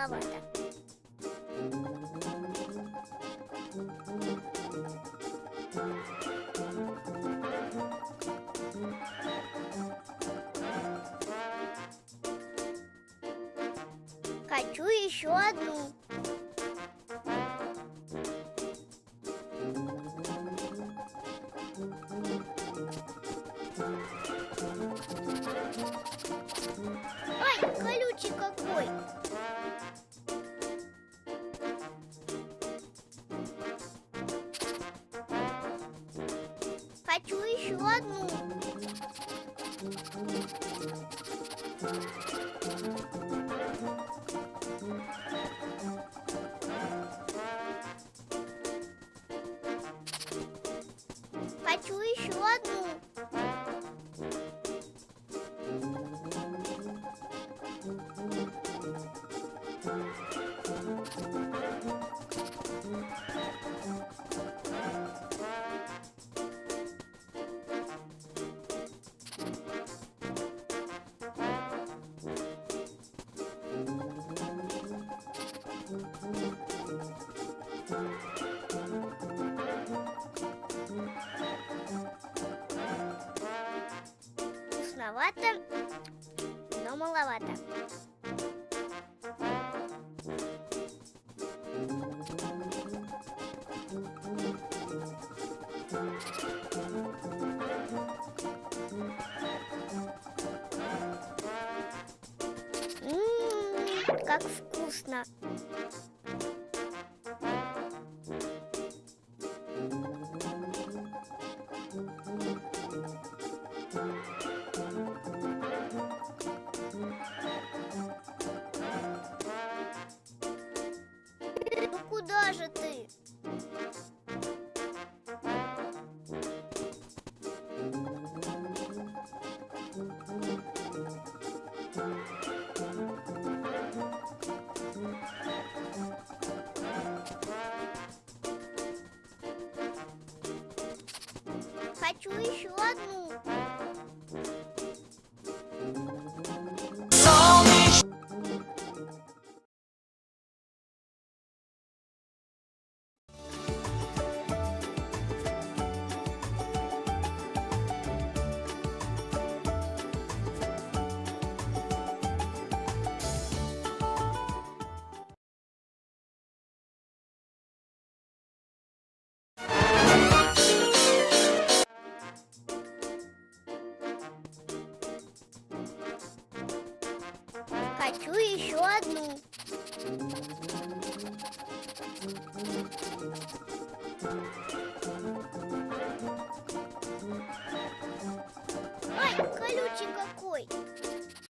Маловато. Хочу еще одну. Хочу еще одну. Вкусновато, но маловато. М, как вкусно. Хочу еще одну. Хочу еще одну.